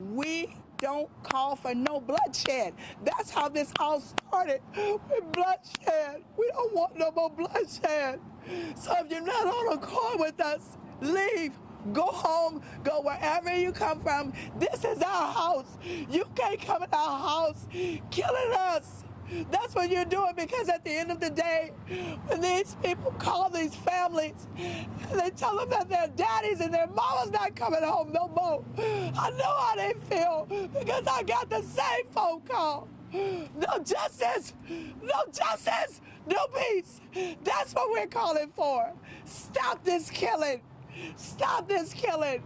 We don't call for no bloodshed. That's how this all started with bloodshed. We don't want no more bloodshed. So if you're not on accord with us, leave. Go home, go wherever you come from. This is our house. You can't come in our house killing us. That's what you're doing because at the end of the day, when these people call these families they tell them that their daddies and their not coming home no more, I know how they feel because I got the same phone call. No justice, no justice, no peace. That's what we're calling for. Stop this killing. Stop this killing.